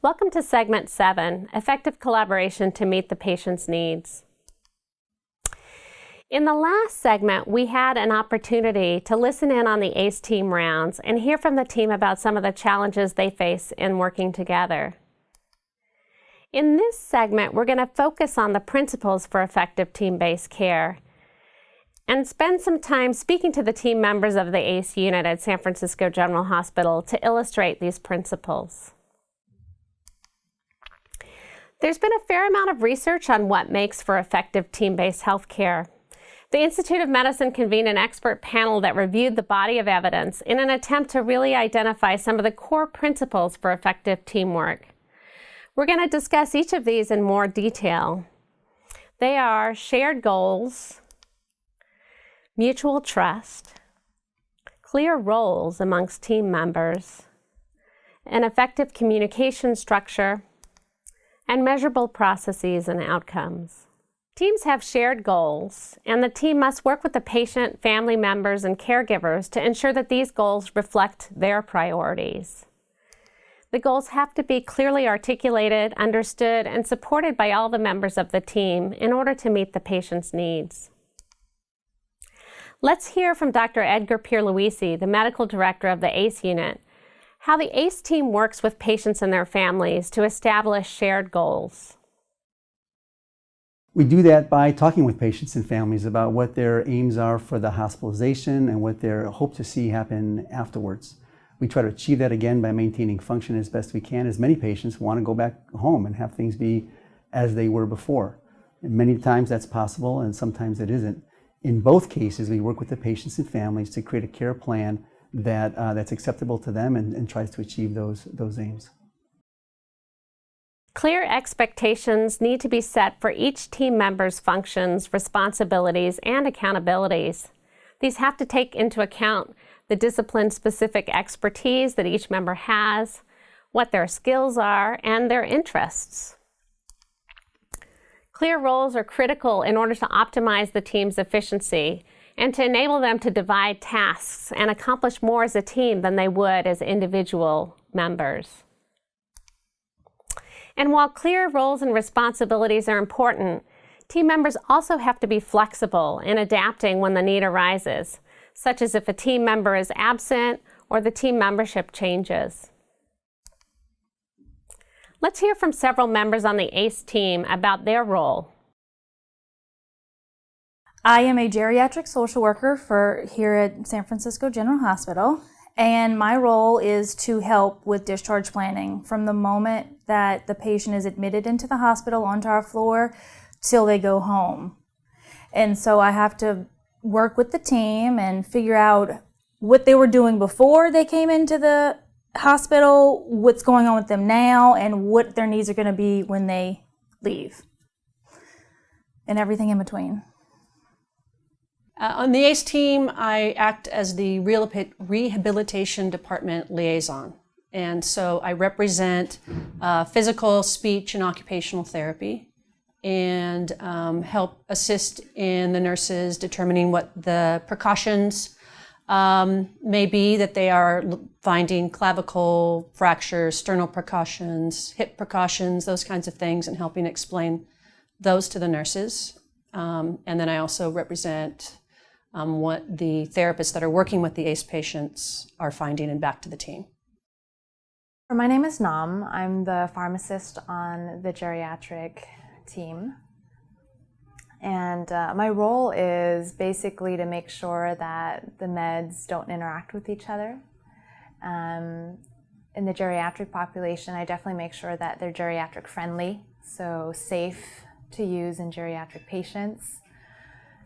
Welcome to segment seven, effective collaboration to meet the patient's needs. In the last segment, we had an opportunity to listen in on the ACE team rounds and hear from the team about some of the challenges they face in working together. In this segment, we're going to focus on the principles for effective team-based care and spend some time speaking to the team members of the ACE unit at San Francisco General Hospital to illustrate these principles. There's been a fair amount of research on what makes for effective team-based healthcare. The Institute of Medicine convened an expert panel that reviewed the body of evidence in an attempt to really identify some of the core principles for effective teamwork. We're going to discuss each of these in more detail. They are shared goals, mutual trust, clear roles amongst team members, an effective communication structure, and measurable processes and outcomes. Teams have shared goals, and the team must work with the patient, family members, and caregivers to ensure that these goals reflect their priorities. The goals have to be clearly articulated, understood, and supported by all the members of the team in order to meet the patient's needs. Let's hear from Dr. Edgar Pierluissi, the medical director of the ACE unit, how the ACE team works with patients and their families to establish shared goals. We do that by talking with patients and families about what their aims are for the hospitalization and what they hope to see happen afterwards. We try to achieve that again by maintaining function as best we can, as many patients want to go back home and have things be as they were before. And many times that's possible and sometimes it isn't. In both cases, we work with the patients and families to create a care plan that, uh, that's acceptable to them and, and tries to achieve those, those aims. Clear expectations need to be set for each team member's functions, responsibilities, and accountabilities. These have to take into account the discipline-specific expertise that each member has, what their skills are, and their interests. Clear roles are critical in order to optimize the team's efficiency and to enable them to divide tasks and accomplish more as a team than they would as individual members. And while clear roles and responsibilities are important, team members also have to be flexible in adapting when the need arises, such as if a team member is absent or the team membership changes. Let's hear from several members on the ACE team about their role. I am a geriatric social worker for here at San Francisco General Hospital, and my role is to help with discharge planning from the moment that the patient is admitted into the hospital onto our floor till they go home. And so I have to work with the team and figure out what they were doing before they came into the hospital, what's going on with them now, and what their needs are going to be when they leave, and everything in between. Uh, on the ACE team, I act as the Rehabilitation Department liaison. And so I represent uh, physical, speech, and occupational therapy and um, help assist in the nurses determining what the precautions um, may be that they are finding clavicle fractures, sternal precautions, hip precautions, those kinds of things, and helping explain those to the nurses. Um, and then I also represent um, what the therapists that are working with the ACE patients are finding and back to the team. My name is Nam. I'm the pharmacist on the geriatric team. And uh, my role is basically to make sure that the meds don't interact with each other. Um, in the geriatric population, I definitely make sure that they're geriatric friendly, so safe to use in geriatric patients.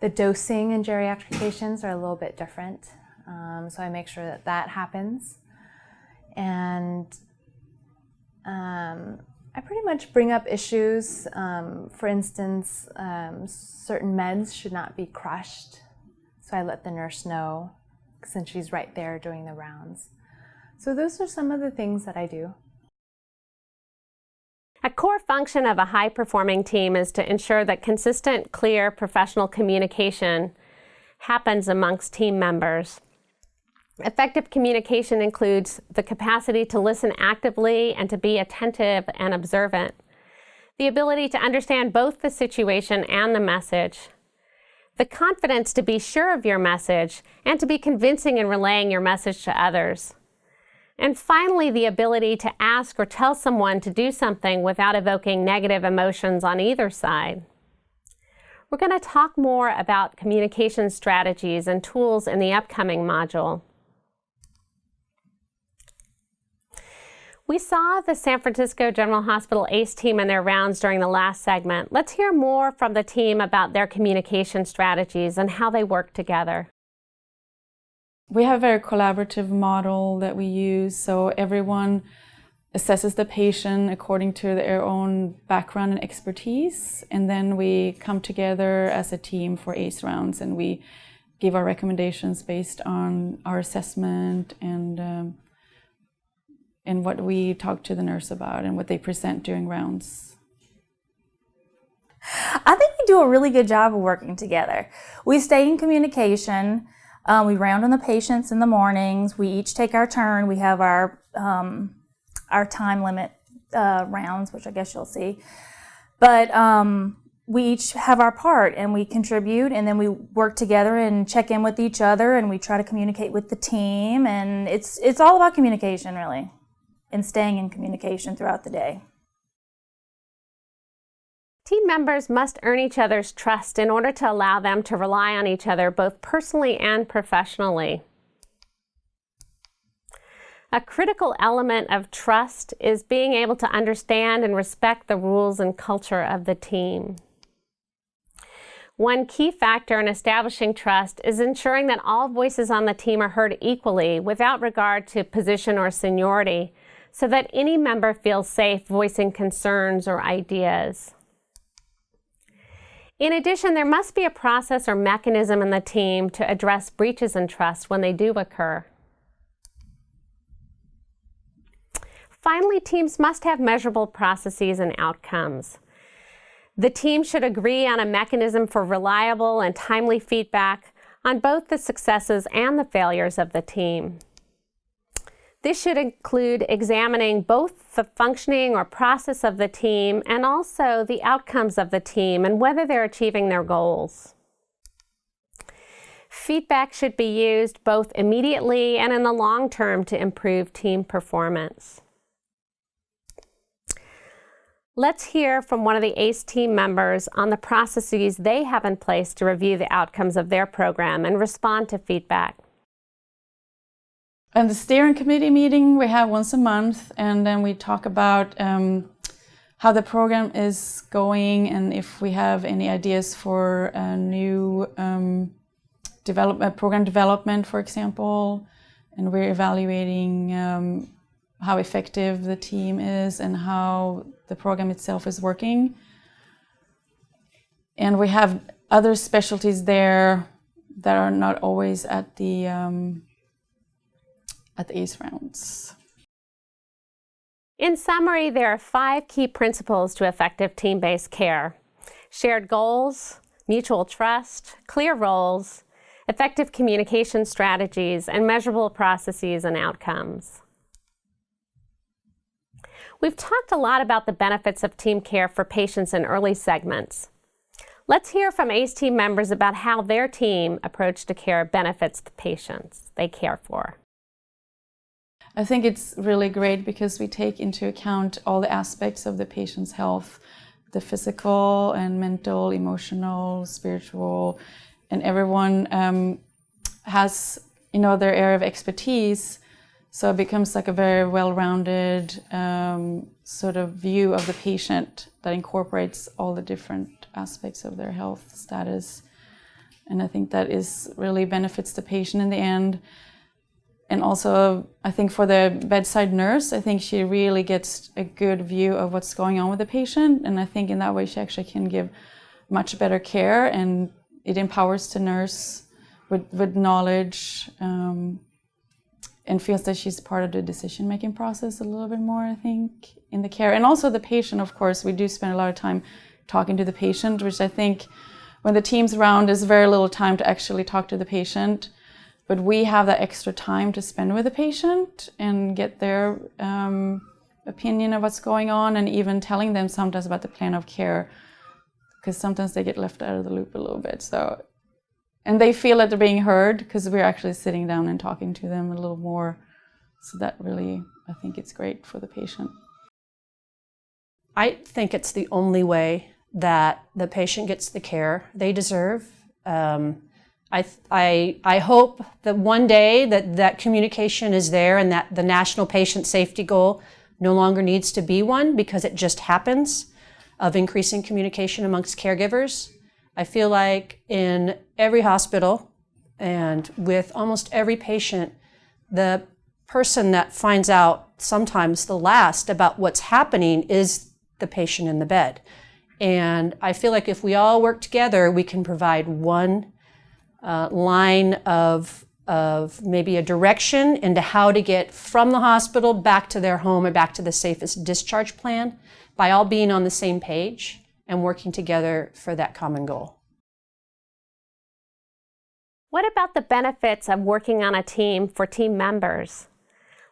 The dosing in geriatric patients are a little bit different, um, so I make sure that that happens. And um, I pretty much bring up issues. Um, for instance, um, certain meds should not be crushed. So I let the nurse know since she's right there doing the rounds. So those are some of the things that I do. A core function of a high-performing team is to ensure that consistent, clear, professional communication happens amongst team members. Effective communication includes the capacity to listen actively and to be attentive and observant, the ability to understand both the situation and the message, the confidence to be sure of your message and to be convincing in relaying your message to others. And finally, the ability to ask or tell someone to do something without evoking negative emotions on either side. We're going to talk more about communication strategies and tools in the upcoming module. We saw the San Francisco General Hospital ACE team and their rounds during the last segment. Let's hear more from the team about their communication strategies and how they work together. We have a very collaborative model that we use, so everyone assesses the patient according to their own background and expertise, and then we come together as a team for ACE rounds and we give our recommendations based on our assessment and um, and what we talk to the nurse about and what they present during rounds. I think we do a really good job of working together. We stay in communication. Um, we round on the patients in the mornings. We each take our turn. We have our um, our time limit uh, rounds, which I guess you'll see. But um, we each have our part and we contribute and then we work together and check in with each other and we try to communicate with the team and it's it's all about communication really and staying in communication throughout the day. Team members must earn each other's trust in order to allow them to rely on each other both personally and professionally. A critical element of trust is being able to understand and respect the rules and culture of the team. One key factor in establishing trust is ensuring that all voices on the team are heard equally without regard to position or seniority so that any member feels safe voicing concerns or ideas. In addition, there must be a process or mechanism in the team to address breaches in trust when they do occur. Finally, teams must have measurable processes and outcomes. The team should agree on a mechanism for reliable and timely feedback on both the successes and the failures of the team. This should include examining both the functioning or process of the team and also the outcomes of the team and whether they're achieving their goals. Feedback should be used both immediately and in the long term to improve team performance. Let's hear from one of the ACE team members on the processes they have in place to review the outcomes of their program and respond to feedback. And the steering committee meeting we have once a month, and then we talk about um, how the program is going and if we have any ideas for a new um, development, program development, for example. And we're evaluating um, how effective the team is and how the program itself is working. And we have other specialties there that are not always at the um, at the ACE rounds. In summary, there are five key principles to effective team-based care. Shared goals, mutual trust, clear roles, effective communication strategies, and measurable processes and outcomes. We've talked a lot about the benefits of team care for patients in early segments. Let's hear from ACE team members about how their team approach to care benefits the patients they care for. I think it's really great because we take into account all the aspects of the patient's health, the physical and mental, emotional, spiritual, and everyone um, has, you know, their area of expertise. So it becomes like a very well-rounded um, sort of view of the patient that incorporates all the different aspects of their health status. And I think that is really benefits the patient in the end and also I think for the bedside nurse, I think she really gets a good view of what's going on with the patient. And I think in that way she actually can give much better care and it empowers the nurse with, with knowledge um, and feels that she's part of the decision-making process a little bit more, I think, in the care. And also the patient, of course, we do spend a lot of time talking to the patient, which I think when the team's around, there's very little time to actually talk to the patient. But we have that extra time to spend with the patient and get their um, opinion of what's going on and even telling them sometimes about the plan of care because sometimes they get left out of the loop a little bit. So and they feel that they're being heard because we're actually sitting down and talking to them a little more. So that really i think it's great for the patient. I think it's the only way that the patient gets the care they deserve. Um, I, I, I hope that one day that that communication is there and that the national patient safety goal no longer needs to be one because it just happens of increasing communication amongst caregivers. I feel like in every hospital and with almost every patient, the person that finds out sometimes the last about what's happening is the patient in the bed. And I feel like if we all work together, we can provide one uh, line of, of maybe a direction into how to get from the hospital back to their home or back to the safest discharge plan by all being on the same page and working together for that common goal. What about the benefits of working on a team for team members?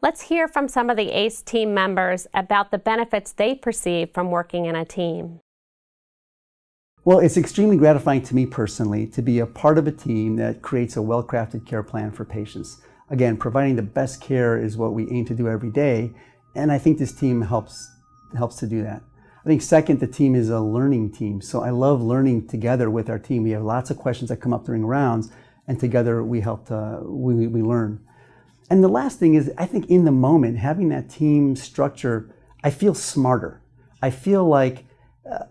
Let's hear from some of the ACE team members about the benefits they perceive from working in a team. Well, it's extremely gratifying to me personally to be a part of a team that creates a well-crafted care plan for patients. Again, providing the best care is what we aim to do every day, and I think this team helps, helps to do that. I think second, the team is a learning team. So I love learning together with our team. We have lots of questions that come up during rounds, and together we help to, we, we learn. And the last thing is, I think in the moment, having that team structure, I feel smarter. I feel like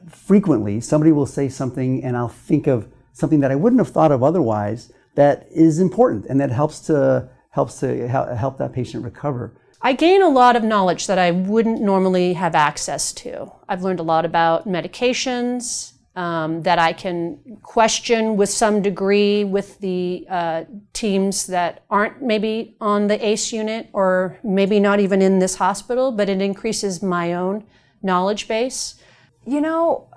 frequently somebody will say something and I'll think of something that I wouldn't have thought of otherwise that is important and that helps to helps to help that patient recover. I gain a lot of knowledge that I wouldn't normally have access to. I've learned a lot about medications um, that I can question with some degree with the uh, teams that aren't maybe on the ACE unit or maybe not even in this hospital, but it increases my own knowledge base. You know,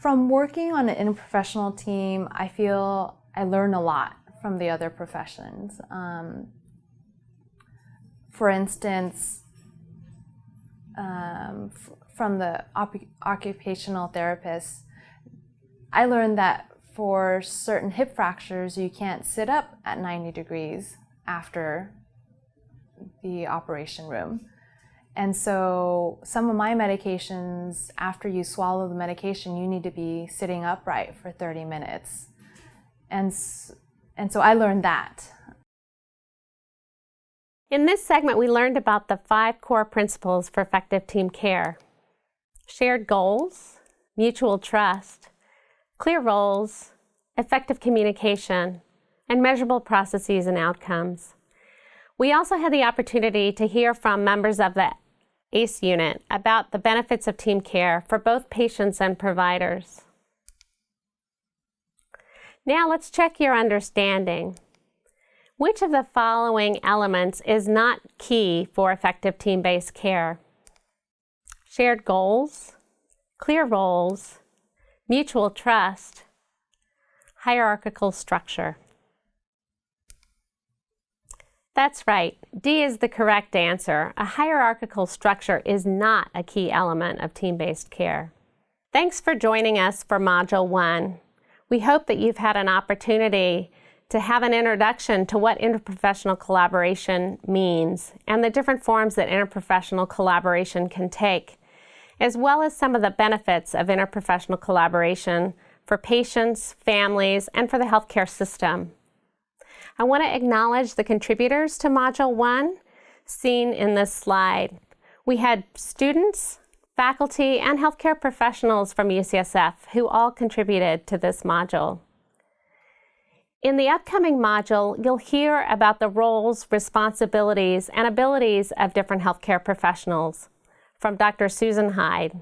from working on an interprofessional team, I feel I learn a lot from the other professions. Um, for instance, um, from the occupational therapists, I learned that for certain hip fractures, you can't sit up at 90 degrees after the operation room. And so some of my medications, after you swallow the medication, you need to be sitting upright for 30 minutes. And, and so I learned that. In this segment, we learned about the five core principles for effective team care. Shared goals, mutual trust, clear roles, effective communication, and measurable processes and outcomes. We also had the opportunity to hear from members of the ACE unit about the benefits of team care for both patients and providers. Now let's check your understanding. Which of the following elements is not key for effective team-based care? Shared goals, clear roles, mutual trust, hierarchical structure. That's right. D is the correct answer. A hierarchical structure is not a key element of team-based care. Thanks for joining us for Module 1. We hope that you've had an opportunity to have an introduction to what interprofessional collaboration means and the different forms that interprofessional collaboration can take, as well as some of the benefits of interprofessional collaboration for patients, families, and for the healthcare system. I want to acknowledge the contributors to Module 1 seen in this slide. We had students, faculty, and healthcare professionals from UCSF who all contributed to this module. In the upcoming module, you'll hear about the roles, responsibilities, and abilities of different healthcare professionals from Dr. Susan Hyde.